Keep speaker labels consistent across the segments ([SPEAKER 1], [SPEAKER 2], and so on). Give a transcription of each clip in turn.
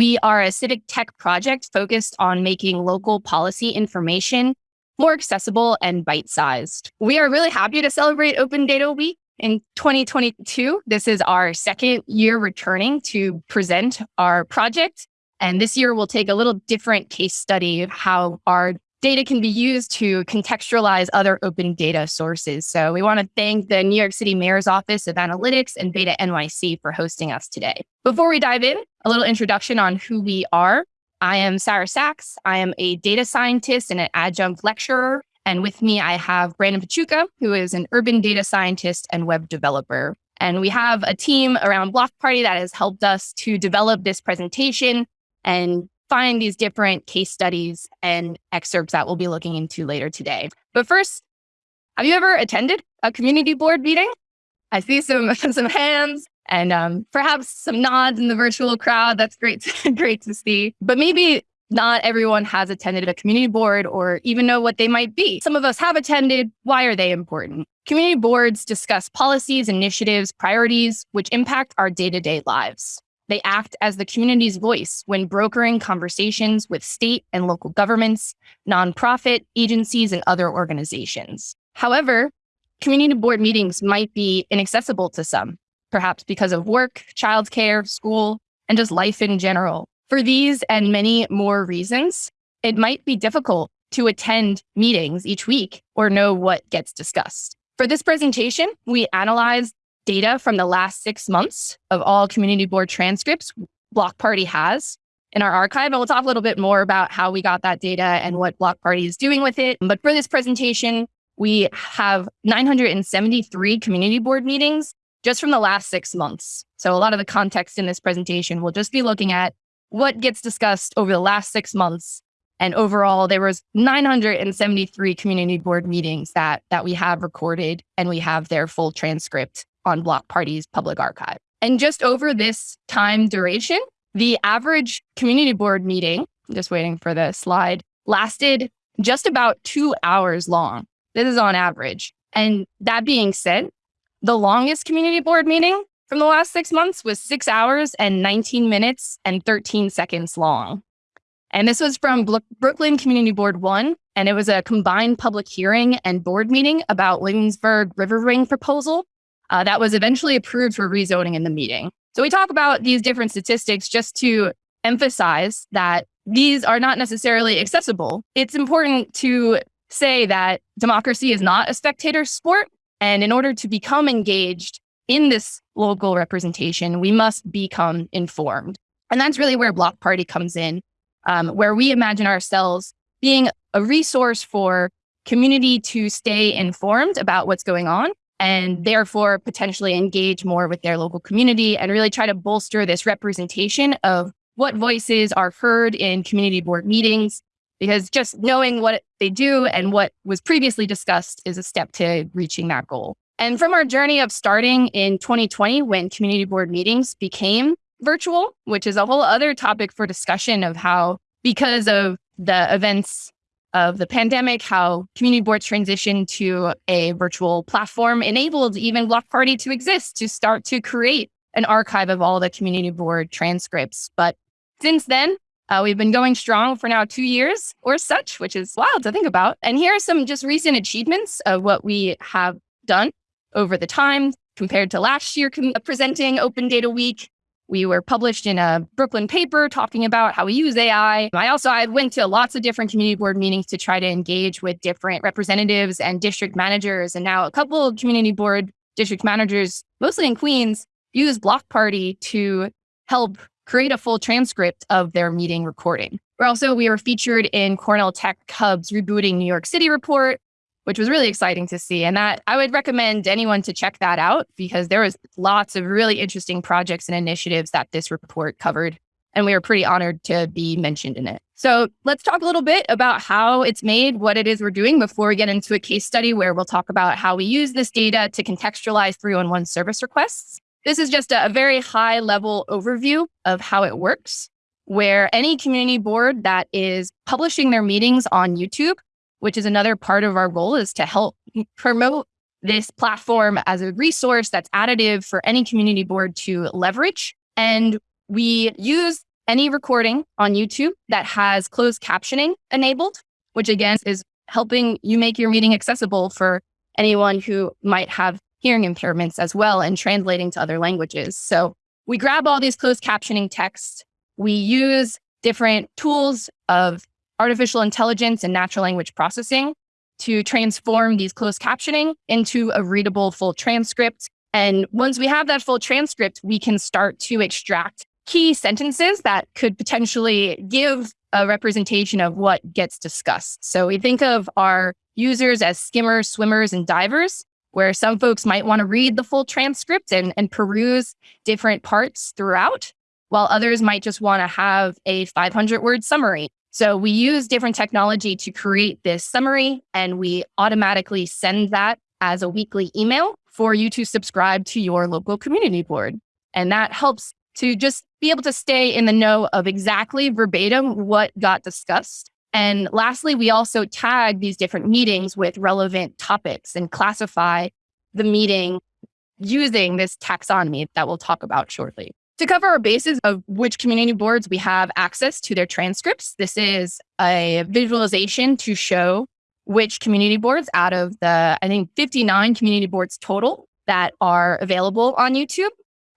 [SPEAKER 1] We are a civic tech project focused on making local policy information more accessible and bite sized. We are really happy to celebrate Open Data Week in 2022. This is our second year returning to present our project. And this year we'll take a little different case study of how our data can be used to contextualize other open data sources. So we want to thank the New York City Mayor's Office of Analytics and Beta NYC for hosting us today. Before we dive in, a little introduction on who we are. I am Sarah Sachs. I am a data scientist and an adjunct lecturer. And with me, I have Brandon Pachuca, who is an urban data scientist and web developer. And we have a team around Block Party that has helped us to develop this presentation and find these different case studies and excerpts that we'll be looking into later today. But first, have you ever attended a community board meeting? I see some, some hands and um, perhaps some nods in the virtual crowd. That's great, to, great to see. But maybe not everyone has attended a community board or even know what they might be. Some of us have attended. Why are they important? Community boards discuss policies, initiatives, priorities, which impact our day to day lives. They act as the community's voice when brokering conversations with state and local governments, nonprofit agencies, and other organizations. However, community board meetings might be inaccessible to some, perhaps because of work, childcare, school, and just life in general. For these and many more reasons, it might be difficult to attend meetings each week or know what gets discussed. For this presentation, we analyzed data from the last six months of all community board transcripts Block Party has in our archive. And we'll talk a little bit more about how we got that data and what Block Party is doing with it. But for this presentation, we have 973 community board meetings just from the last six months. So a lot of the context in this presentation will just be looking at what gets discussed over the last six months. And overall, there was 973 community board meetings that, that we have recorded and we have their full transcript on Block Party's public archive. And just over this time duration, the average community board meeting, I'm just waiting for the slide, lasted just about two hours long. This is on average. And that being said, the longest community board meeting from the last six months was six hours and 19 minutes and 13 seconds long. And this was from Brooklyn Community Board 1, and it was a combined public hearing and board meeting about Williamsburg River Ring proposal uh, that was eventually approved for rezoning in the meeting. So we talk about these different statistics just to emphasize that these are not necessarily accessible. It's important to say that democracy is not a spectator sport. And in order to become engaged in this local representation, we must become informed. And that's really where Block Party comes in, um, where we imagine ourselves being a resource for community to stay informed about what's going on and therefore potentially engage more with their local community and really try to bolster this representation of what voices are heard in community board meetings because just knowing what they do and what was previously discussed is a step to reaching that goal. And from our journey of starting in 2020, when community board meetings became virtual, which is a whole other topic for discussion of how, because of the events of the pandemic, how community boards transitioned to a virtual platform enabled even Block Party to exist, to start to create an archive of all the community board transcripts. But since then, uh, we've been going strong for now two years or such, which is wild to think about. And here are some just recent achievements of what we have done over the time compared to last year presenting Open Data Week. We were published in a Brooklyn paper talking about how we use AI. I also I went to lots of different community board meetings to try to engage with different representatives and district managers. And now a couple of community board district managers, mostly in Queens, use Block Party to help create a full transcript of their meeting recording. We're also, we were featured in Cornell Tech Hub's Rebooting New York City report, which was really exciting to see. And that I would recommend anyone to check that out because there was lots of really interesting projects and initiatives that this report covered. And we were pretty honored to be mentioned in it. So let's talk a little bit about how it's made, what it is we're doing before we get into a case study where we'll talk about how we use this data to contextualize 311 service requests. This is just a, a very high level overview of how it works, where any community board that is publishing their meetings on YouTube, which is another part of our goal is to help promote this platform as a resource that's additive for any community board to leverage. And we use any recording on YouTube that has closed captioning enabled, which again is helping you make your meeting accessible for anyone who might have hearing impairments as well and translating to other languages. So we grab all these closed captioning texts. We use different tools of artificial intelligence and natural language processing to transform these closed captioning into a readable full transcript. And once we have that full transcript, we can start to extract key sentences that could potentially give a representation of what gets discussed. So we think of our users as skimmers, swimmers, and divers, where some folks might want to read the full transcript and, and peruse different parts throughout, while others might just want to have a 500 word summary. So we use different technology to create this summary, and we automatically send that as a weekly email for you to subscribe to your local community board. And that helps to just be able to stay in the know of exactly verbatim what got discussed and lastly, we also tag these different meetings with relevant topics and classify the meeting using this taxonomy that we'll talk about shortly. To cover our bases of which community boards we have access to their transcripts, this is a visualization to show which community boards out of the, I think, 59 community boards total that are available on YouTube.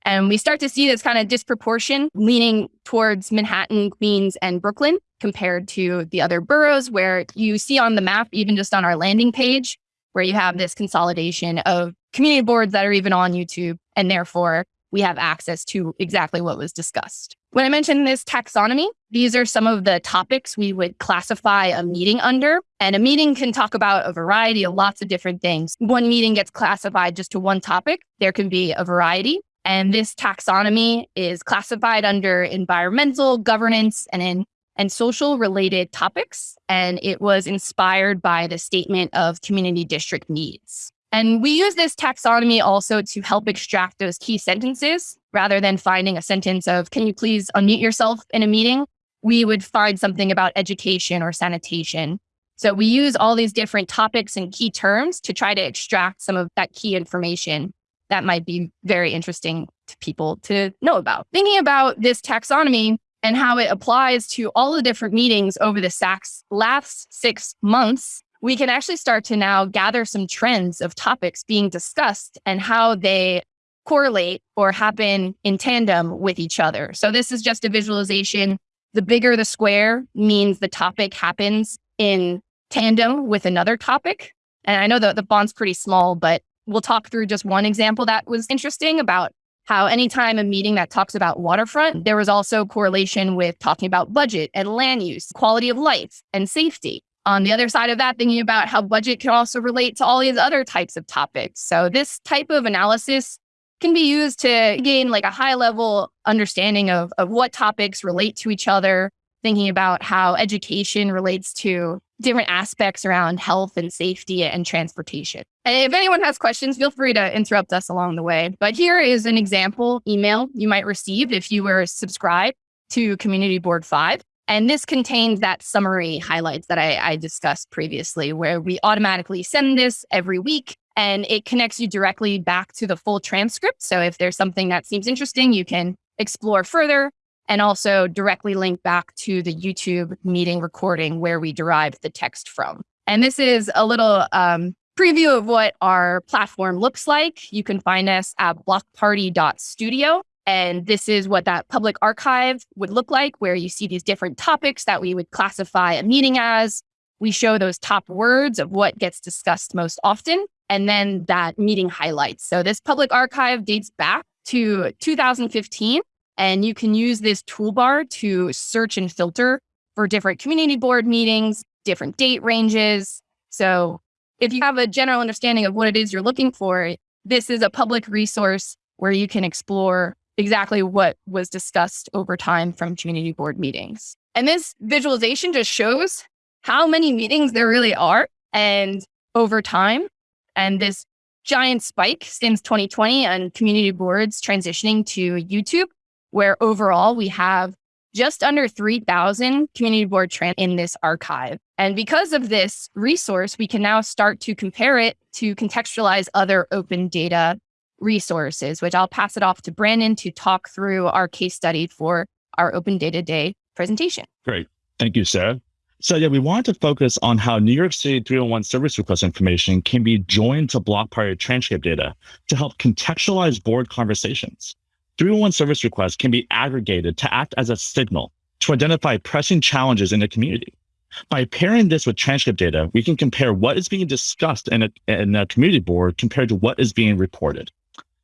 [SPEAKER 1] And we start to see this kind of disproportion leaning towards Manhattan, Queens, and Brooklyn compared to the other boroughs, where you see on the map, even just on our landing page, where you have this consolidation of community boards that are even on YouTube. And therefore, we have access to exactly what was discussed. When I mentioned this taxonomy, these are some of the topics we would classify a meeting under. And a meeting can talk about a variety of lots of different things. One meeting gets classified just to one topic. There can be a variety. And this taxonomy is classified under environmental, governance, and in and social related topics. And it was inspired by the statement of community district needs. And we use this taxonomy also to help extract those key sentences rather than finding a sentence of, can you please unmute yourself in a meeting? We would find something about education or sanitation. So we use all these different topics and key terms to try to extract some of that key information that might be very interesting to people to know about. Thinking about this taxonomy and how it applies to all the different meetings over the last six months, we can actually start to now gather some trends of topics being discussed and how they correlate or happen in tandem with each other. So this is just a visualization. The bigger the square means the topic happens in tandem with another topic. And I know that the font's pretty small, but we'll talk through just one example that was interesting about how anytime a meeting that talks about waterfront, there was also correlation with talking about budget and land use, quality of life and safety. On the other side of that, thinking about how budget can also relate to all these other types of topics. So this type of analysis can be used to gain like a high level understanding of, of what topics relate to each other, thinking about how education relates to different aspects around health and safety and transportation. And if anyone has questions, feel free to interrupt us along the way. But here is an example email you might receive if you were subscribed to Community Board 5. And this contains that summary highlights that I, I discussed previously, where we automatically send this every week and it connects you directly back to the full transcript. So if there's something that seems interesting, you can explore further and also directly link back to the YouTube meeting recording where we derived the text from. And this is a little um, preview of what our platform looks like. You can find us at blockparty.studio. And this is what that public archive would look like, where you see these different topics that we would classify a meeting as. We show those top words of what gets discussed most often, and then that meeting highlights. So this public archive dates back to 2015. And you can use this toolbar to search and filter for different community board meetings, different date ranges. So if you have a general understanding of what it is you're looking for, this is a public resource where you can explore exactly what was discussed over time from community board meetings. And this visualization just shows how many meetings there really are and over time. And this giant spike since 2020 and community boards transitioning to YouTube where overall we have just under 3,000 community board trans in this archive. And because of this resource, we can now start to compare it to contextualize other open data resources, which I'll pass it off to Brandon to talk through our case study for our Open Data Day presentation.
[SPEAKER 2] Great. Thank you, Sarah. So yeah, we wanted to focus on how New York City 301 service request information can be joined to block party transcript data to help contextualize board conversations. 301 service requests can be aggregated to act as a signal to identify pressing challenges in the community. By pairing this with transcript data, we can compare what is being discussed in a, in a community board compared to what is being reported.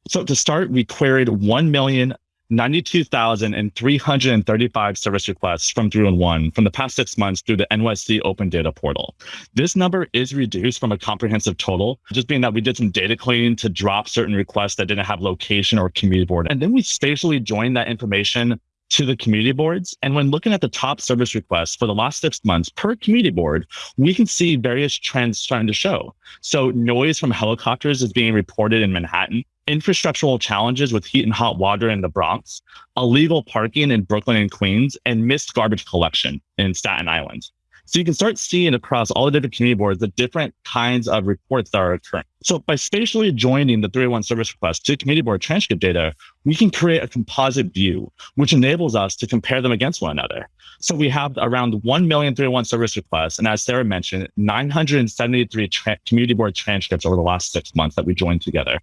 [SPEAKER 2] So to start, we queried 1 million 92,335 service requests from 301 from the past six months through the NYC Open Data Portal. This number is reduced from a comprehensive total, just being that we did some data cleaning to drop certain requests that didn't have location or community board. And then we spatially joined that information to the community boards. And when looking at the top service requests for the last six months per community board, we can see various trends starting to show. So noise from helicopters is being reported in Manhattan infrastructural challenges with heat and hot water in the Bronx, illegal parking in Brooklyn and Queens, and missed garbage collection in Staten Island. So you can start seeing across all the different community boards the different kinds of reports that are occurring. So by spatially joining the 301 service request to community board transcript data, we can create a composite view, which enables us to compare them against one another. So we have around 1 million 301 service requests. And as Sarah mentioned, 973 community board transcripts over the last six months that we joined together.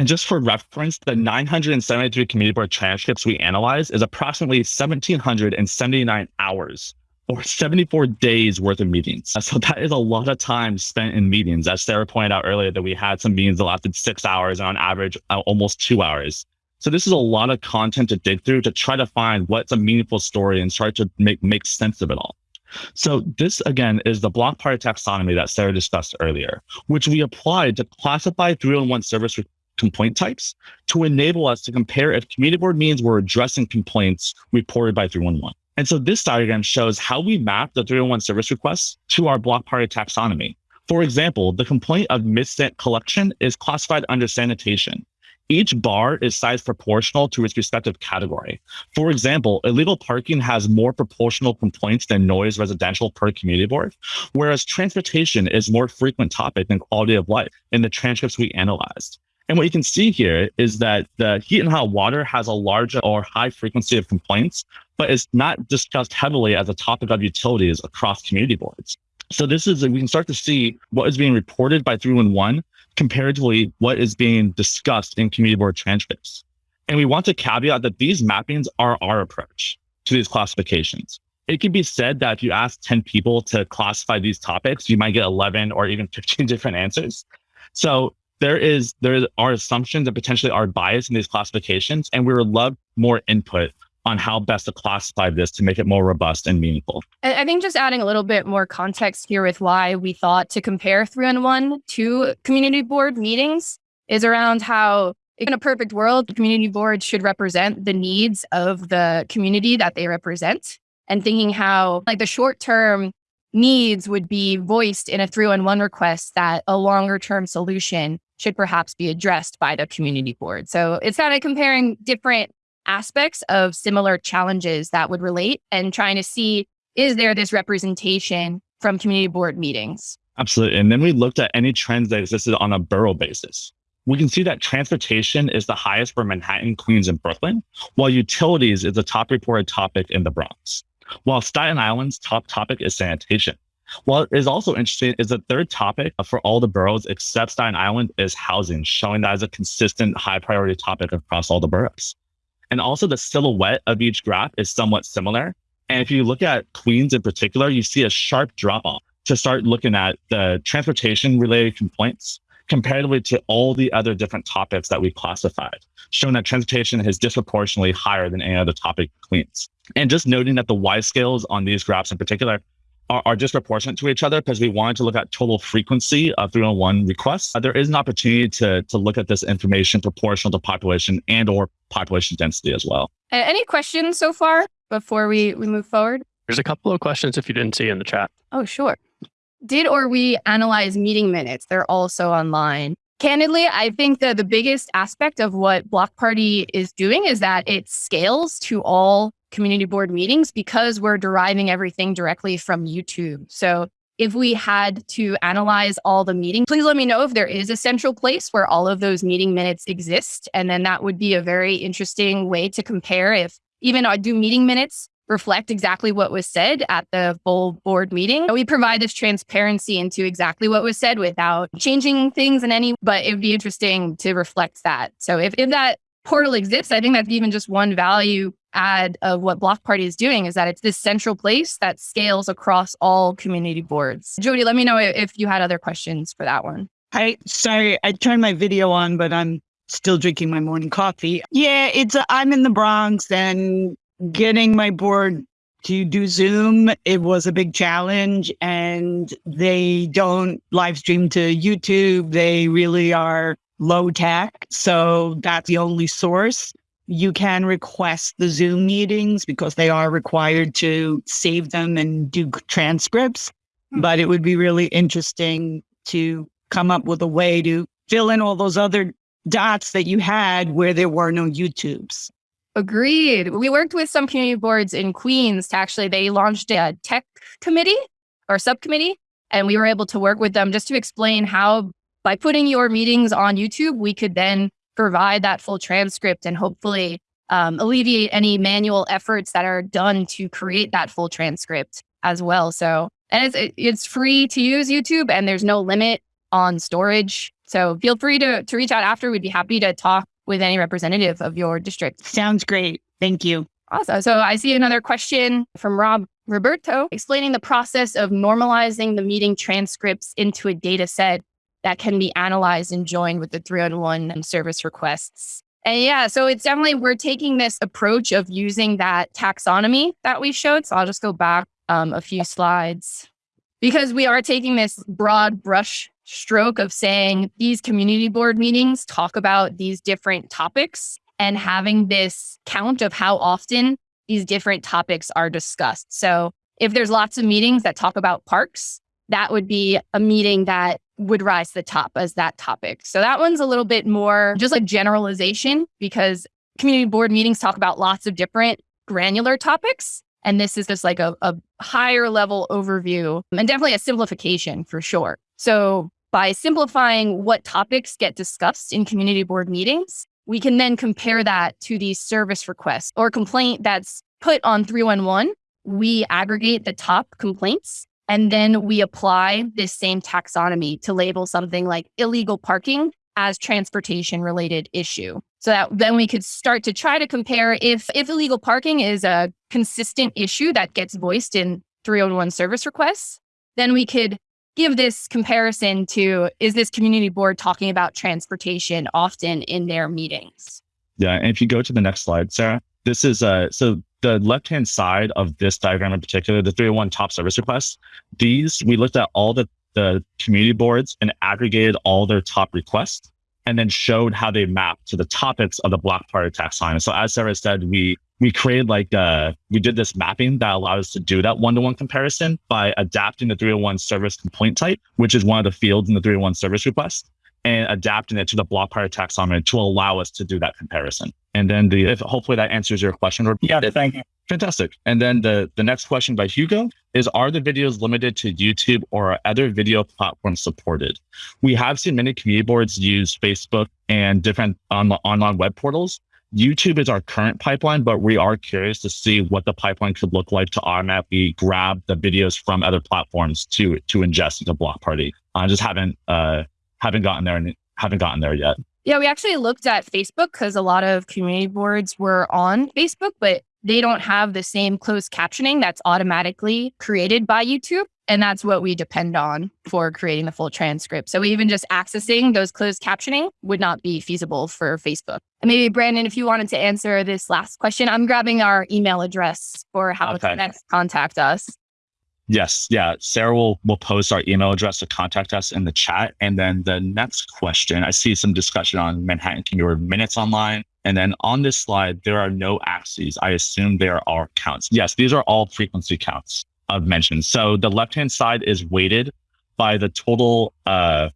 [SPEAKER 2] And just for reference, the 973 community board transcripts we analyzed is approximately 1,779 hours or 74 days worth of meetings. So that is a lot of time spent in meetings. As Sarah pointed out earlier, that we had some meetings that lasted six hours and on average, uh, almost two hours. So this is a lot of content to dig through to try to find what's a meaningful story and start to make, make sense of it all. So this again is the block party taxonomy that Sarah discussed earlier, which we applied to classify 301 service complaint types to enable us to compare if community board means we're addressing complaints reported by 311. And so this diagram shows how we map the 301 service requests to our block party taxonomy. For example, the complaint of missed collection is classified under sanitation. Each bar is size proportional to its respective category. For example, illegal parking has more proportional complaints than noise residential per community board, whereas transportation is more frequent topic than quality of life in the transcripts we analyzed. And what you can see here is that the heat and hot water has a large or high frequency of complaints, but it's not discussed heavily as a topic of utilities across community boards. So this is, we can start to see what is being reported by 311 comparatively what is being discussed in community board transcripts. And we want to caveat that these mappings are our approach to these classifications. It can be said that if you ask 10 people to classify these topics, you might get 11 or even 15 different answers. So there is there are assumptions and potentially are bias in these classifications, and we would love more input on how best to classify this to make it more robust and meaningful.
[SPEAKER 1] I think just adding a little bit more context here with why we thought to compare three and one to community board meetings is around how in a perfect world, the community board should represent the needs of the community that they represent and thinking how like the short term needs would be voiced in a 311 request that a longer term solution should perhaps be addressed by the community board. So it's kind of comparing different aspects of similar challenges that would relate and trying to see is there this representation from community board meetings?
[SPEAKER 2] Absolutely. And then we looked at any trends that existed on a borough basis. We can see that transportation is the highest for Manhattan, Queens, and Brooklyn, while utilities is the top reported topic in the Bronx. While Staten Island's top topic is sanitation. What is also interesting is the third topic for all the boroughs except Staten Island is housing, showing that as a consistent high priority topic across all the boroughs. And also the silhouette of each graph is somewhat similar. And if you look at Queens in particular, you see a sharp drop off to start looking at the transportation related complaints comparatively to all the other different topics that we classified, showing that transportation is disproportionately higher than any other topic Queens. And just noting that the Y scales on these graphs in particular are, are, disproportionate to each other because we wanted to look at total frequency of 301 requests. Uh, there is an opportunity to, to look at this information proportional to population and or population density as well.
[SPEAKER 1] Any questions so far before we, we move forward?
[SPEAKER 3] There's a couple of questions if you didn't see in the chat.
[SPEAKER 1] Oh, sure. Did or we analyze meeting minutes? They're also online. Candidly, I think that the biggest aspect of what Block Party is doing is that it scales to all community board meetings because we're deriving everything directly from YouTube. So if we had to analyze all the meetings, please let me know if there is a central place where all of those meeting minutes exist. And then that would be a very interesting way to compare if even do meeting minutes reflect exactly what was said at the full board meeting. We provide this transparency into exactly what was said without changing things in any, but it would be interesting to reflect that. So if, if that portal exists, I think that's even just one value add of what Block Party is doing is that it's this central place that scales across all community boards. Jody, let me know if you had other questions for that one.
[SPEAKER 4] I sorry, I turned my video on, but I'm still drinking my morning coffee. Yeah, it's I'm in the Bronx and getting my board to do Zoom, it was a big challenge and they don't live stream to YouTube. They really are low tech. So that's the only source. You can request the Zoom meetings because they are required to save them and do transcripts. Hmm. But it would be really interesting to come up with a way to fill in all those other dots that you had where there were no YouTubes.
[SPEAKER 1] Agreed. We worked with some community boards in Queens to actually, they launched a tech committee or subcommittee, and we were able to work with them just to explain how by putting your meetings on YouTube, we could then provide that full transcript and hopefully um, alleviate any manual efforts that are done to create that full transcript as well. So, and it's, it's free to use YouTube and there's no limit on storage. So feel free to, to reach out after. We'd be happy to talk with any representative of your district.
[SPEAKER 4] Sounds great. Thank you.
[SPEAKER 1] Awesome. So I see another question from Rob Roberto explaining the process of normalizing the meeting transcripts into a data set that can be analyzed and joined with the 301 service requests. And yeah, so it's definitely, we're taking this approach of using that taxonomy that we showed. So I'll just go back um, a few slides because we are taking this broad brush stroke of saying these community board meetings talk about these different topics and having this count of how often these different topics are discussed. So if there's lots of meetings that talk about parks, that would be a meeting that would rise to the top as that topic. So that one's a little bit more just like generalization because community board meetings talk about lots of different granular topics. And this is just like a, a higher level overview and definitely a simplification for sure. So by simplifying what topics get discussed in community board meetings, we can then compare that to the service request or complaint that's put on 311. We aggregate the top complaints and then we apply this same taxonomy to label something like illegal parking as transportation related issue. So that then we could start to try to compare if if illegal parking is a consistent issue that gets voiced in 301 service requests, then we could give this comparison to is this community board talking about transportation often in their meetings?
[SPEAKER 2] Yeah. And if you go to the next slide, Sarah, this is uh so the left hand side of this diagram in particular, the 301 top service requests, these we looked at all the the community boards and aggregated all their top requests and then showed how they map to the topics of the block party taxonomy. So as Sarah said, we we created like uh we did this mapping that allowed us to do that one-to-one comparison by adapting the 301 service complaint type, which is one of the fields in the 301 service request, and adapting it to the block party taxonomy to allow us to do that comparison. And then the if hopefully that answers your question. Or
[SPEAKER 4] yeah, thank you.
[SPEAKER 2] Fantastic. And then the the next question by Hugo is are the videos limited to YouTube or are other video platforms supported? We have seen many community boards use Facebook and different on, online web portals YouTube is our current pipeline, but we are curious to see what the pipeline could look like to automatically grab the videos from other platforms to to ingest into Block Party. I just haven't uh haven't gotten there and haven't gotten there yet.
[SPEAKER 1] Yeah, we actually looked at Facebook because a lot of community boards were on Facebook, but they don't have the same closed captioning that's automatically created by YouTube. And that's what we depend on for creating the full transcript. So even just accessing those closed captioning would not be feasible for Facebook. And maybe Brandon, if you wanted to answer this last question, I'm grabbing our email address for how okay. to next contact us.
[SPEAKER 2] Yes, yeah. Sarah will will post our email address to contact us in the chat. And then the next question, I see some discussion on Manhattan Community minutes online. And then on this slide, there are no axes. I assume there are counts. Yes, these are all frequency counts of mentions. So the left-hand side is weighted by the total, uh,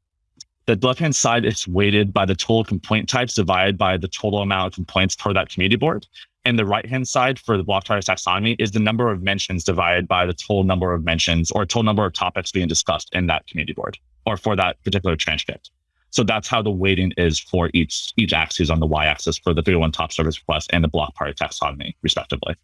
[SPEAKER 2] the left-hand side is weighted by the total complaint types divided by the total amount of complaints per that community board. And the right-hand side for the block party taxonomy is the number of mentions divided by the total number of mentions or total number of topics being discussed in that community board or for that particular transcript. So that's how the weighting is for each each axis on the y-axis for the 301 top service request and the block party taxonomy, respectively.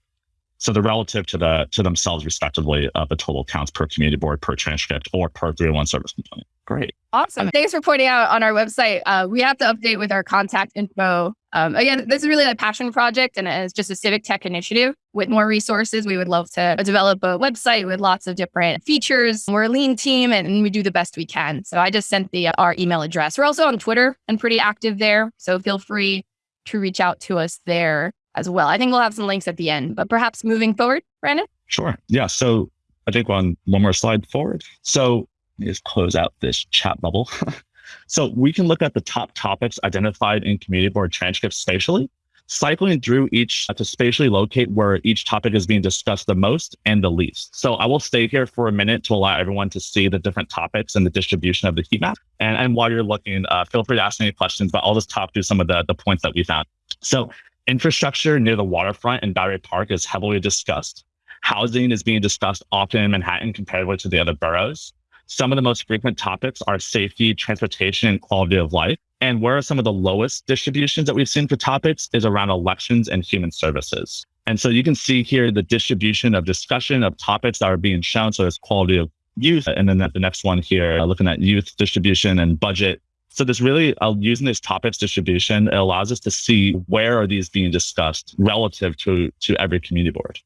[SPEAKER 2] So they're relative to the to themselves, respectively, of the total counts per community board, per transcript, or per 301 service component. Great.
[SPEAKER 1] Awesome. Thanks for pointing out on our website. Uh, we have to update with our contact info. Um, again, this is really a passion project and it's just a civic tech initiative. With more resources, we would love to develop a website with lots of different features. We're a lean team and we do the best we can. So I just sent the our email address. We're also on Twitter and pretty active there. So feel free to reach out to us there as well. I think we'll have some links at the end, but perhaps moving forward, Brandon?
[SPEAKER 2] Sure. Yeah. So I think on one more slide forward. So just close out this chat bubble. so we can look at the top topics identified in community board transcripts spatially, cycling through each to spatially locate where each topic is being discussed the most and the least. So I will stay here for a minute to allow everyone to see the different topics and the distribution of the heat map. And, and while you're looking, uh, feel free to ask any questions, but I'll just talk through some of the, the points that we found. So infrastructure near the waterfront in Battery Park is heavily discussed. Housing is being discussed often in Manhattan compared to the other boroughs. Some of the most frequent topics are safety, transportation, and quality of life. And where are some of the lowest distributions that we've seen for topics is around elections and human services. And so you can see here the distribution of discussion of topics that are being shown. So there's quality of youth. And then the next one here, uh, looking at youth distribution and budget. So this really, uh, using this topics distribution, it allows us to see where are these being discussed relative to, to every community board.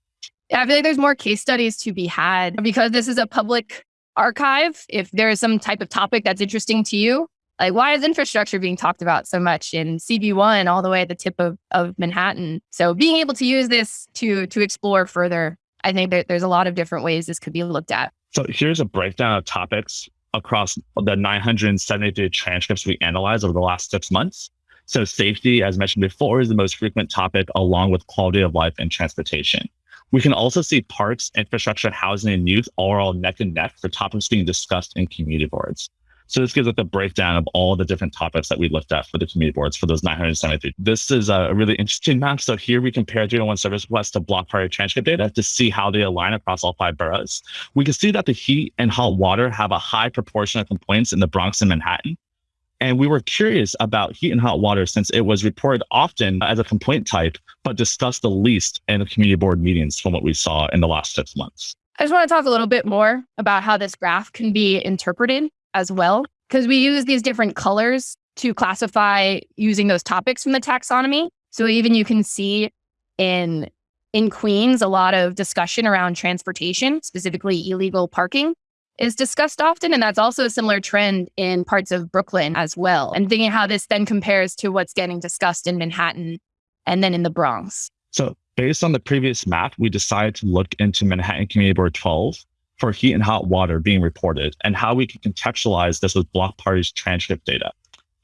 [SPEAKER 1] Yeah, I feel like there's more case studies to be had because this is a public archive, if there is some type of topic that's interesting to you, like why is infrastructure being talked about so much in CB1 all the way at the tip of, of Manhattan? So being able to use this to to explore further, I think that there's a lot of different ways this could be looked at.
[SPEAKER 2] So here's a breakdown of topics across the 973 transcripts we analyzed over the last six months. So safety, as mentioned before, is the most frequent topic along with quality of life and transportation. We can also see parks, infrastructure, housing, and youth all all neck and neck for topics being discussed in community boards. So this gives us a breakdown of all the different topics that we looked at for the community boards for those 973. This is a really interesting map. So here we compare 301 service requests to block party transcript data to see how they align across all five boroughs. We can see that the heat and hot water have a high proportion of complaints in the Bronx and Manhattan. And we were curious about heat and hot water since it was reported often as a complaint type, but discussed the least in the community board meetings from what we saw in the last six months.
[SPEAKER 1] I just want to talk a little bit more about how this graph can be interpreted as well, because we use these different colors to classify using those topics from the taxonomy. So even you can see in in Queens a lot of discussion around transportation, specifically illegal parking is discussed often. And that's also a similar trend in parts of Brooklyn as well. And thinking how this then compares to what's getting discussed in Manhattan and then in the Bronx.
[SPEAKER 2] So, based on the previous map, we decided to look into Manhattan Community Board 12 for heat and hot water being reported and how we can contextualize this with block parties transcript data.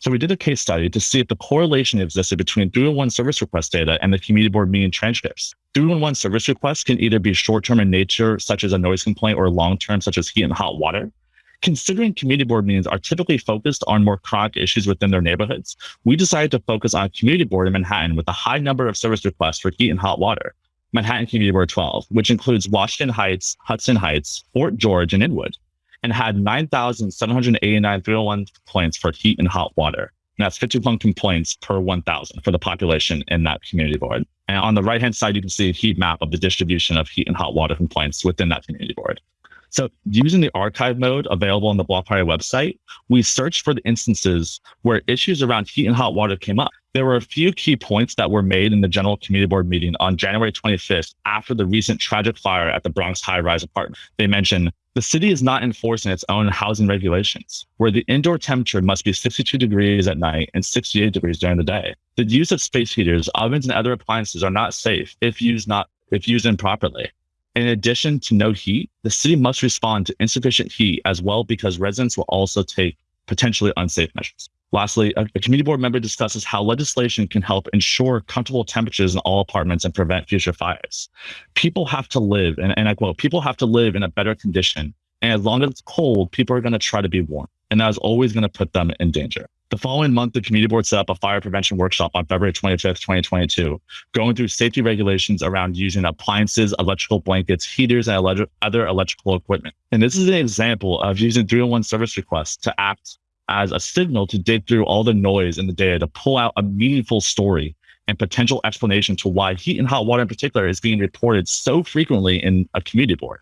[SPEAKER 2] So we did a case study to see if the correlation existed between 301 service request data and the community board meeting transcripts. 311 service requests can either be short-term in nature, such as a noise complaint, or long-term, such as heat and hot water. Considering community board meetings are typically focused on more chronic issues within their neighborhoods, we decided to focus on community board in Manhattan with a high number of service requests for heat and hot water. Manhattan Community Board 12, which includes Washington Heights, Hudson Heights, Fort George, and Inwood and had 9,789 301 complaints for heat and hot water. And that's 51 complaints per 1,000 for the population in that community board. And on the right hand side, you can see a heat map of the distribution of heat and hot water complaints within that community board. So using the archive mode available on the Block Party website, we searched for the instances where issues around heat and hot water came up. There were a few key points that were made in the general community board meeting on January 25th after the recent tragic fire at the Bronx high rise apartment. They mentioned the city is not enforcing its own housing regulations, where the indoor temperature must be 62 degrees at night and 68 degrees during the day. The use of space heaters, ovens, and other appliances are not safe if used not if used improperly. In addition to no heat, the city must respond to insufficient heat as well because residents will also take potentially unsafe measures. Lastly, a, a, community board member discusses how legislation can help ensure comfortable temperatures in all apartments and prevent future fires. People have to live, and, and I quote, people have to live in a better condition. And as long as it's cold, people are going to try to be warm. And that is always going to put them in danger. The following month, the community board set up a fire prevention workshop on February 25th, 2022, going through safety regulations around using appliances, electrical blankets, heaters, and ele- other electrical equipment. And this is an example of using 301 service requests to act as a signal to dig through all the noise in the data to pull out a meaningful story and potential explanation to why heat and hot water in particular is being reported so frequently in a community board.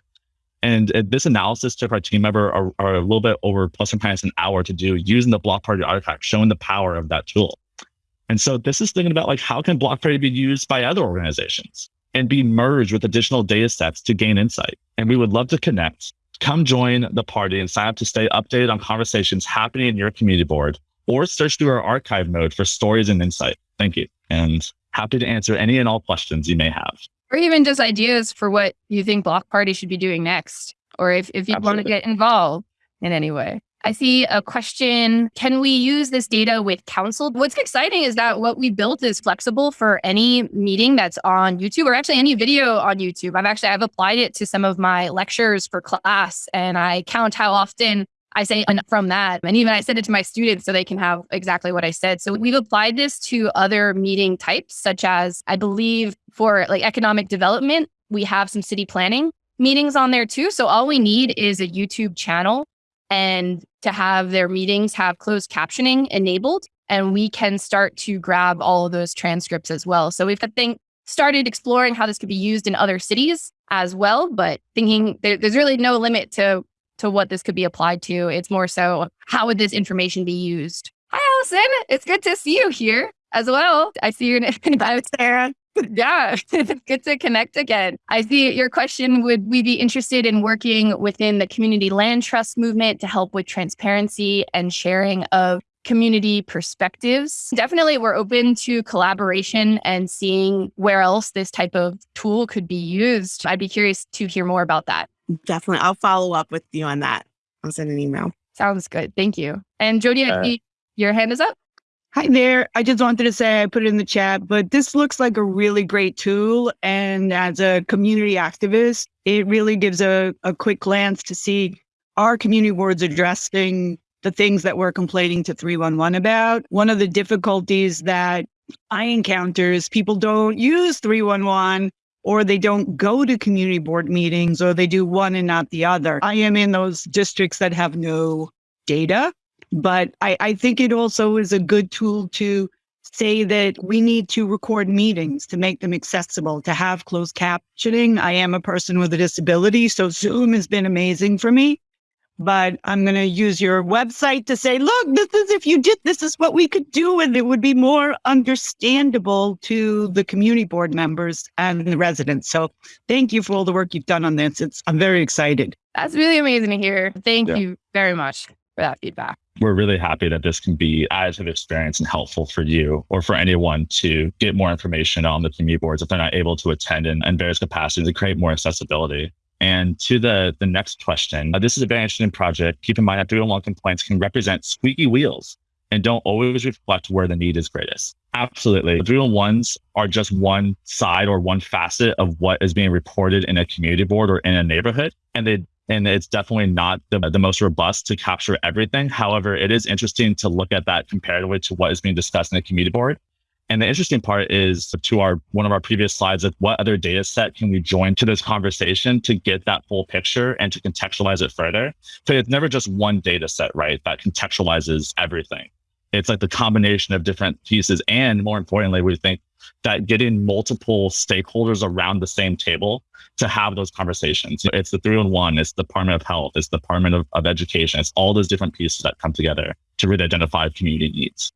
[SPEAKER 2] And uh, this analysis took our team member a, a little bit over plus or minus an hour to do using the Block Party archive, showing the power of that tool. And so this is thinking about like how can Block Party be used by other organizations and be merged with additional data sets to gain insight. And we would love to connect. Come join the party and sign up to stay updated on conversations happening in your community board or search through our archive mode for stories and insight. Thank you. And happy to answer any and all questions you may have.
[SPEAKER 1] Or even just ideas for what you think Block Party should be doing next, or if, if you want to get involved in any way. I see a question. Can we use this data with council? What's exciting is that what we built is flexible for any meeting that's on YouTube or actually any video on YouTube. I've actually I've applied it to some of my lectures for class and I count how often I say from that. And even I send it to my students so they can have exactly what I said. So we've applied this to other meeting types, such as I believe for like economic development, we have some city planning meetings on there too. So all we need is a YouTube channel and to have their meetings have closed captioning enabled. And we can start to grab all of those transcripts as well. So we've think started exploring how this could be used in other cities as well, but thinking there, there's really no limit to to what this could be applied to. It's more so how would this information be used? Hi, Allison. It's good to see you here as well. I see your name. Sarah. Yeah, it's good to connect again. I see your question. Would we be interested in working within the community land trust movement to help with transparency and sharing of community perspectives? Definitely, we're open to collaboration and seeing where else this type of tool could be used. I'd be curious to hear more about that.
[SPEAKER 5] Definitely. I'll follow up with you on that. I'll send an email.
[SPEAKER 1] Sounds good. Thank you. And Jody, uh, your hand is up.
[SPEAKER 4] Hi there. I just wanted to say I put it in the chat, but this looks like a really great tool. And as a community activist, it really gives a, a quick glance to see our community boards addressing the things that we're complaining to 311 about. One of the difficulties that I encounter is people don't use 311 or they don't go to community board meetings or they do one and not the other. I am in those districts that have no data, but I, I think it also is a good tool to say that we need to record meetings to make them accessible, to have closed captioning. I am a person with a disability, so Zoom has been amazing for me but I'm going to use your website to say, look, this is if you did, this is what we could do. And it would be more understandable to the community board members and the residents. So thank you for all the work you've done on this. It's, I'm very excited.
[SPEAKER 1] That's really amazing to hear. Thank yeah. you very much for that feedback.
[SPEAKER 2] We're really happy that this can be additive experience and helpful for you or for anyone to get more information on the community boards if they're not able to attend in, in various capacities to create more accessibility. And to the, the next question, uh, this is a very interesting project. Keep in mind that 301 complaints can represent squeaky wheels and don't always reflect where the need is greatest. Absolutely. 301s are just one side or one facet of what is being reported in a community board or in a neighborhood. And they and it's definitely not the, the most robust to capture everything. However, it is interesting to look at that comparatively to what is being discussed in the community board and the interesting part is to our one of our previous slides of what other data set can we join to this conversation to get that full picture and to contextualize it further. So it's never just one data set, right? That contextualizes everything. It's like the combination of different pieces. And more importantly, we think that getting multiple stakeholders around the same table to have those conversations. It's the 311, it's the Department of Health, it's the Department of, of Education, it's all those different pieces that come together to really identify community needs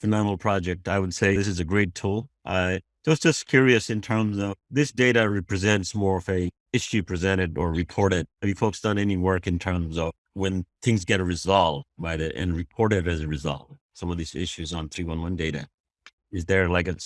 [SPEAKER 6] phenomenal project. I would say this is a great tool. I was just curious in terms of this data represents more of a issue presented or reported. Have you folks done any work in terms of when things get resolved by the and reported as a result? Some of these issues on 311 data. Is there like a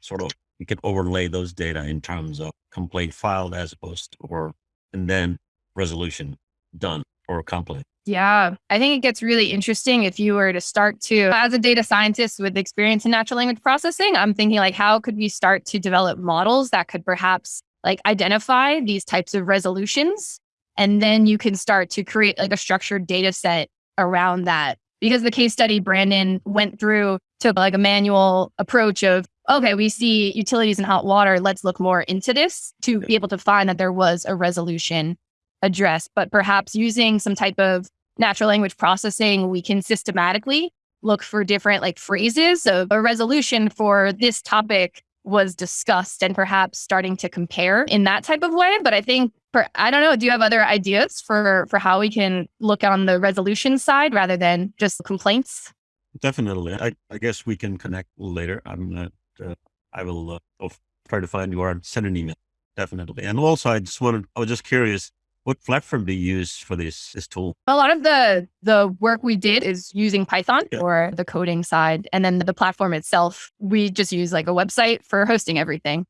[SPEAKER 6] sort of you can overlay those data in terms of complaint filed as opposed to, or and then resolution done or accomplished?
[SPEAKER 1] Yeah, I think it gets really interesting if you were to start to, as a data scientist with experience in natural language processing, I'm thinking like, how could we start to develop models that could perhaps like identify these types of resolutions? And then you can start to create like a structured data set around that. Because the case study Brandon went through took like a manual approach of, okay, we see utilities and hot water. Let's look more into this to be able to find that there was a resolution addressed, but perhaps using some type of natural language processing, we can systematically look for different like phrases of a resolution for this topic was discussed and perhaps starting to compare in that type of way. But I think for I don't know, do you have other ideas for for how we can look on the resolution side rather than just complaints?
[SPEAKER 6] Definitely. I, I guess we can connect later. I'm not, uh, I will uh, try to find you or send an email. Definitely. And also, I just wanted, I was just curious, what platform do you use for this, this tool?
[SPEAKER 1] A lot of the the work we did is using Python
[SPEAKER 6] Yeah.
[SPEAKER 1] for the coding side, and then the platform itself, we just use like a website for hosting everything.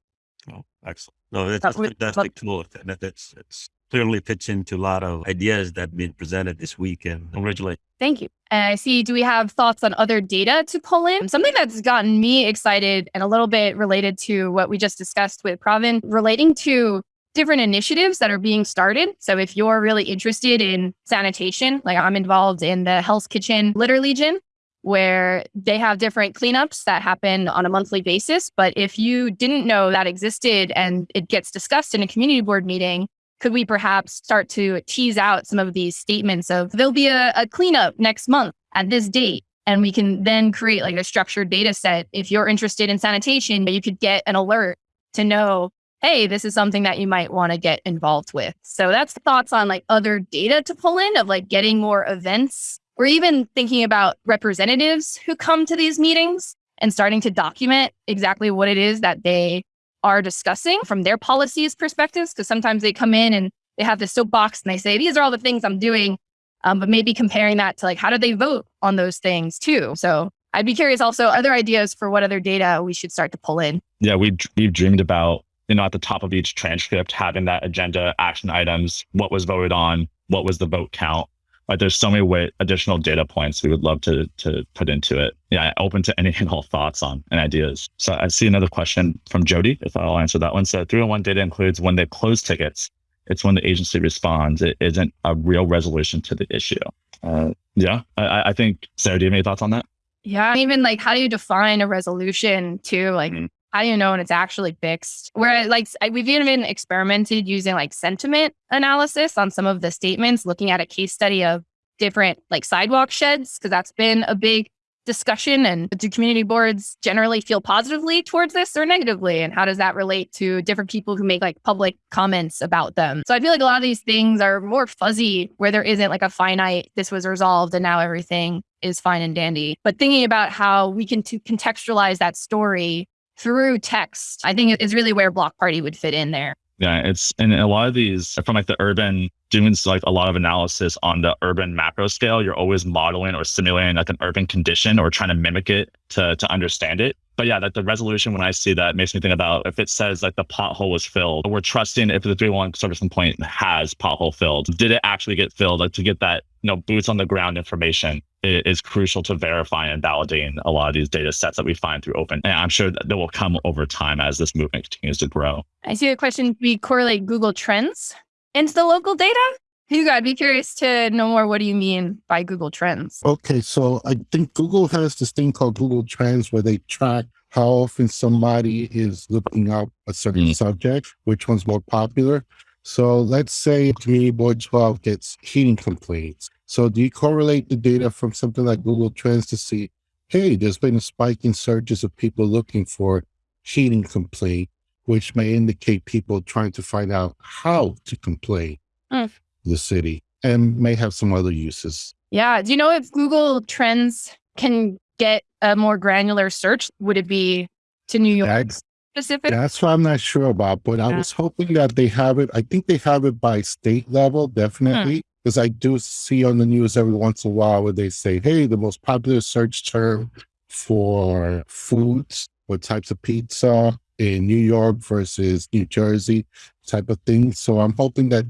[SPEAKER 6] Oh, excellent. No, that's
[SPEAKER 1] That
[SPEAKER 6] a fantastic tool. And that- It's, it's clearly fits into a lot of ideas that have been presented this week and congratulations.
[SPEAKER 1] Thank you. And I see, do we have thoughts on other data to pull in? Something that's gotten me excited and a little bit related to what we just discussed with Pravin, relating to different initiatives that are being started. So if you're really interested in sanitation, like I'm involved in the Hell's Kitchen Litter Legion, where they have different cleanups that happen on a monthly basis. But if you didn't know that existed and it gets discussed in a community board meeting, could we perhaps start to tease out some of these statements of there'll be a, a cleanup next month at this date? And we can then create like a structured data set. If you're interested in sanitation, you could get an alert to know, hey, this is something that you might want to get involved with. So that's thoughts on like other data to pull in of like getting more events or even thinking about representatives who come to these meetings and starting to document exactly what it is that they are discussing from their policies perspectives. Because sometimes they come in and they have this soapbox and they say, these are all the things I'm doing. Um, but maybe comparing that to like, how do they vote on those things too? So I'd be curious also, other ideas for what other data we should start to pull in?
[SPEAKER 2] yeah, we we've dreamed about you know at the top of each transcript having that agenda, action items, what was voted on, what was the vote count. Like there's so many way, additional data points we would love to to put into it. Yeah, open to any and all thoughts on and ideas. So I see another question from Jody. If I'll answer that one. So 311 data includes when they close tickets. It's when the agency responds. It isn't a real resolution to the issue. Uh, yeah, I, I think Sarah, do you have any thoughts on that?
[SPEAKER 1] Yeah. Even like, how do you define a resolution too? Like,
[SPEAKER 2] Mhm.
[SPEAKER 1] How do you know when it's actually fixed? Where like we've even experimented using like sentiment analysis on some of the statements, looking at a case study of different like sidewalk sheds, because that's been a big discussion. And do community boards generally feel positively towards this or negatively? And how does that relate to different people who make like public comments about them? So I feel like a lot of these things are more fuzzy where there isn't like a finite, this was resolved and now everything is fine and dandy. But thinking about how we can to contextualize that story through text, I think is really where Block Party would fit in there.
[SPEAKER 2] Yeah, it's and a lot of these from like the urban doing like a lot of analysis on the urban macro scale. You're always modeling or simulating like an urban condition or trying to mimic it to to understand it. But yeah, like the resolution when I see that makes me think about if it says like the pothole was filled, we're trusting if the 311 service complaint has pothole filled, did it actually get filled? Like to get that you know boots on the ground information is crucial to verifying and validating a lot of these data sets that we find through open. And I'm sure that they will come over time as this movement continues to grow.
[SPEAKER 1] I see the question we correlate Google Trends into the local data. Hugo, I'd be curious to know more. What do you mean by Google Trends?
[SPEAKER 7] Okay, so I think Google has this thing called Google Trends where they track how often somebody is looking up a certain
[SPEAKER 2] Mm.
[SPEAKER 7] subject, which one's more popular. So let's say Community Board 12 gets heating complaints. So do you correlate the data from something like Google Trends to see, hey, there's been a spike in searches of people looking for heating complaint, which may indicate people trying to find out how to complain
[SPEAKER 1] Mm.
[SPEAKER 7] The city and may have some other uses.
[SPEAKER 1] Yeah. Do you know if Google Trends can get a more granular search? Would it be to New York
[SPEAKER 7] That's
[SPEAKER 1] specific?
[SPEAKER 7] That's what I'm not sure about, but I was hoping that they have it. I think they have it by state level, hmm. definitely. Because I do see on the news every once in a while where they say, hey, the most popular search term for foods or types of pizza in New York versus New Jersey type of thing. So I'm hoping that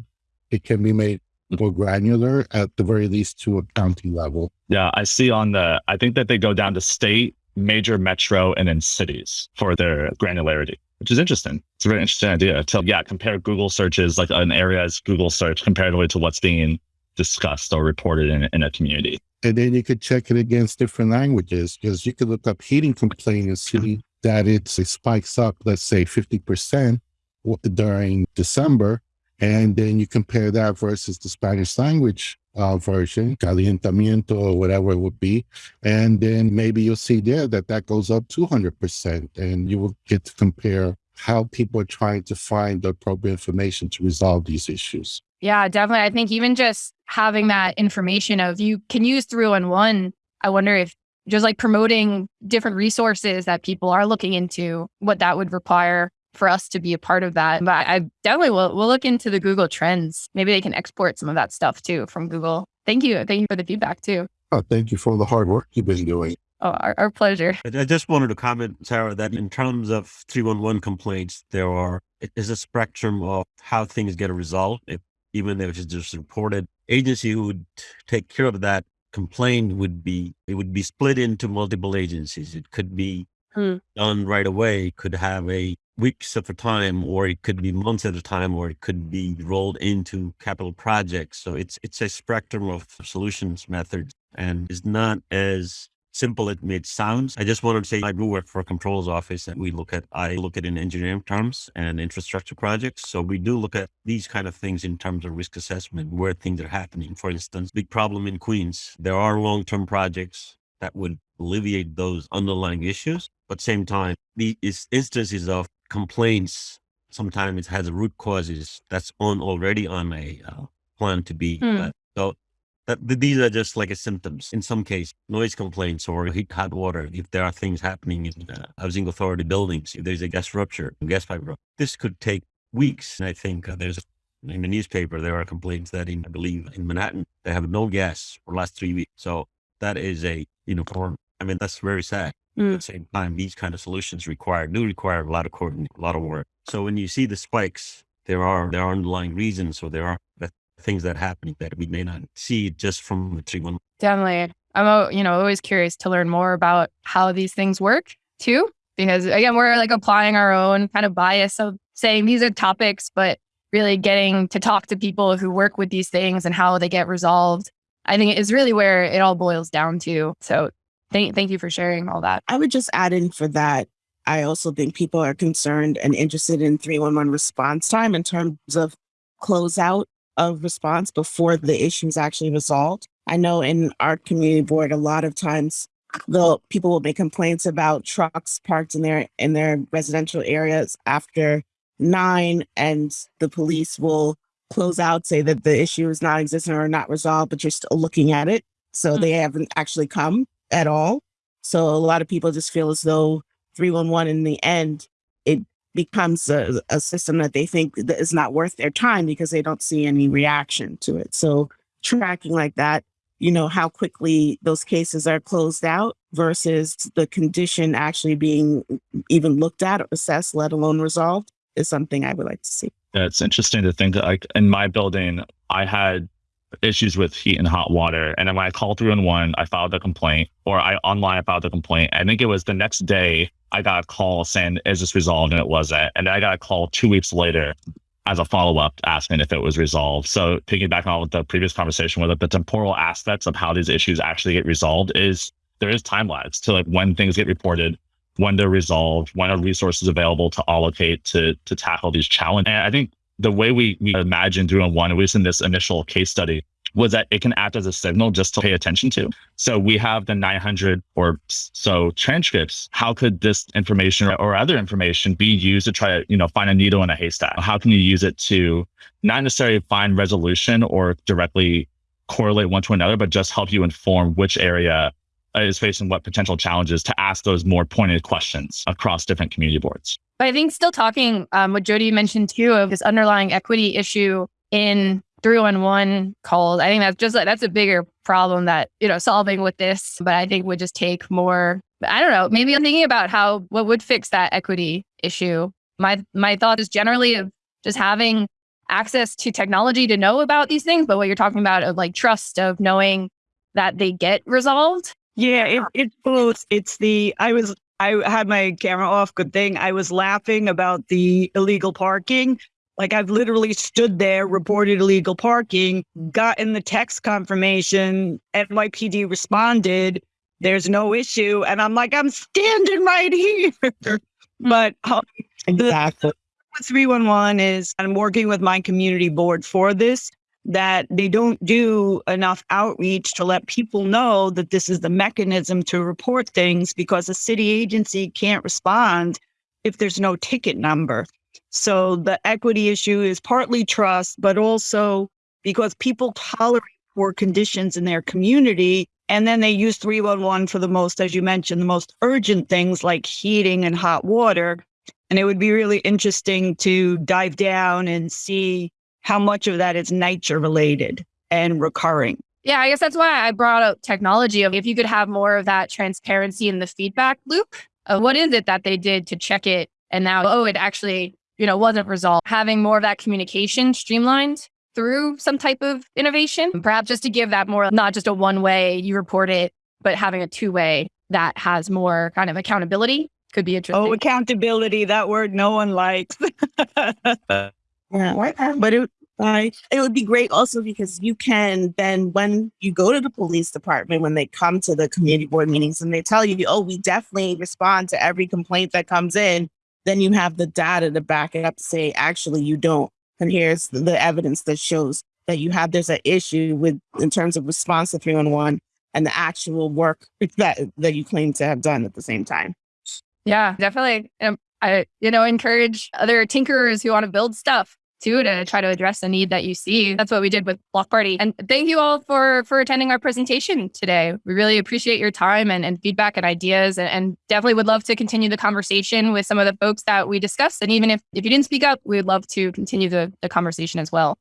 [SPEAKER 7] it can be made mm. more granular at the very least to a county level.
[SPEAKER 2] Yeah, I see on the, I think that they go down to state, major metro, and then cities for their granularity, which is interesting. It's a very interesting idea to, yeah, compare Google searches, like an area's Google search comparatively to what's being discussed or reported in, in a community.
[SPEAKER 7] And then you could check it against different languages because you could look up heating complaint and see mm-hmm. that it's, it spikes up, let's say 50% during December. And then you compare that versus the Spanish language uh, version, calientamiento or whatever it would be. And then maybe you'll see there that that goes up 200%. And you will get to compare how people are trying to find the appropriate information to resolve these issues.
[SPEAKER 1] Yeah, definitely. I think even just having that information of you can use 311, I wonder if just like promoting different resources that people are looking into, what that would require for us to be a part of that. But I definitely will we'll look into the Google Trends. Maybe they can export some of that stuff too from Google. Thank you. Thank you for the feedback too.
[SPEAKER 7] Oh, thank you for the hard work you've been doing.
[SPEAKER 1] Oh, our, our pleasure.
[SPEAKER 6] I I just wanted to comment, Sarah, that in terms of 311 complaints, there are, it is a spectrum of how things get resolved. If, even if it's just reported, agency who would take care of that complaint would be, it would be split into multiple agencies. It could be
[SPEAKER 1] Hmm.
[SPEAKER 6] done right away, It could have a weeks of a time, or it could be months at a time, or it could be rolled into capital projects. So it's, it's a spectrum of solutions methods and is not as simple it may sounds. I just wanted to say I do work for a controls office and we look at, I look at in engineering terms and infrastructure projects. So we do look at these kind of things in terms of risk assessment, where things are happening. For instance, big problem in Queens. There are long-term projects that would alleviate those underlying issues. But same time, the instances of complaints, sometimes it has root causes that's on already on a uh, plan to be. Uh, so that these are just like a symptoms. In some case, noise complaints or heat, hot water. If there are things happening in uh, housing authority buildings, if there's a gas rupture, gas pipe rupture, this could take weeks. And I think uh, there's in the newspaper there are complaints that in I believe in Manhattan they have no gas for the last three weeks. So that is a you know, for, I mean that's very sad.
[SPEAKER 1] Mm.
[SPEAKER 6] At the same time, these kind of solutions require do require a lot of coordination, a lot of work. So when you see the spikes, there are there are underlying reasons, or there are things that happen that we may not see just from the three one.
[SPEAKER 1] Definitely. I'm, you know, always curious to learn more about how these things work too, because again, we're like applying our own kind of bias of saying these are topics, but really getting to talk to people who work with these things and how they get resolved. I think is really where it all boils down to. So thank, thank you for sharing all that.
[SPEAKER 5] I would just add in for that. I also think people are concerned and interested in 311 response time in terms of closeout of response before the issue is actually resolved. I know in our community board, a lot of times the people will make complaints about trucks parked in their in their residential areas after nine, and the police will close out, say that the issue is not existent or not resolved, but you're still looking at it. So
[SPEAKER 1] Hmm.
[SPEAKER 5] they haven't actually come at all. So a lot of people just feel as though 311 in the end, it becomes a, a system that they think that is not worth their time because they don't see any reaction to it. So tracking like that, you know, how quickly those cases are closed out versus the condition actually being even looked at or assessed, let alone resolved, is something I would like to see.
[SPEAKER 2] It's interesting to think that like in my building, I had issues with heat and hot water. And then when I called through in one, I filed a complaint or I online filed a complaint. I think it was the next day I got a call saying, is this resolved? And it wasn't. And then I got a call two weeks later as a follow-up asking if it was resolved. So piggybacking on the previous conversation with the temporal aspects of how these issues actually get resolved is there is time lags to like when things get reported, when they're resolved, when are resources available to allocate to to tackle these challenges. And I think the way we, we imagined doing one, at least in this initial case study, was that it can act as a signal just to pay attention to. So we have the 900 or so transcripts. How could this information or other information be used to try to, you know, find a needle in a haystack? How can you use it to not necessarily find resolution or directly correlate one to another, but just help you inform which area is facing what potential challenges to ask those more pointed questions across different community boards.
[SPEAKER 1] But I think still talking um, what Jody mentioned too of this underlying equity issue in 311 calls. I think that's just that's a bigger problem that, you know, solving with this, but I think would just take more, I don't know, maybe I'm thinking about how, what would fix that equity issue. My, my thought is generally of just having access to technology to know about these things, but what you're talking about of like trust of knowing that they get resolved.
[SPEAKER 4] Yeah, it, it's both. It's the I was I had my camera off. Good thing I was laughing about the illegal parking. Like I've literally stood there, reported illegal parking, gotten the text confirmation. NYPD responded. There's no issue, and I'm like, I'm standing right here. but um,
[SPEAKER 5] Exactly.
[SPEAKER 4] with 311 is I'm working with my community board for this, that they don't do enough outreach to let people know that this is the mechanism to report things because a city agency can't respond if there's no ticket number. So the equity issue is partly trust, but also because people tolerate poor conditions in their community. And then they use 311 for the most, as you mentioned, the most urgent things like heating and hot water. And it would be really interesting to dive down and see how much of that is nature related and recurring.
[SPEAKER 1] Yeah, I guess that's why I brought up technology. If you could have more of that transparency in the feedback loop, of what is it that they did to check it, and now oh, it actually you know wasn't resolved. Having more of that communication streamlined through some type of innovation, perhaps just to give that more not just a one way you report it, but having a two way that has more kind of accountability could be oh, interesting.
[SPEAKER 4] Oh, accountability, that word no one likes.
[SPEAKER 5] Yeah, but it. It would be great also because you can then when you go to the police department when they come to the community board meetings and they tell you, oh, we definitely respond to every complaint that comes in, then you have the data to back it up to say actually you don't. And here's the evidence that shows that you have there's an issue with in terms of response to 311 and the actual work that that you claim to have done at the same time.
[SPEAKER 1] Yeah, definitely. I, you know, encourage other tinkerers who want to build stuff too to try to address the need that you see. That's what we did with Block Party. And thank you all for for attending our presentation today. We really appreciate your time and, and feedback and ideas and, and definitely would love to continue the conversation with some of the folks that we discussed. And even if, if you didn't speak up, we would love to continue the, the conversation as well.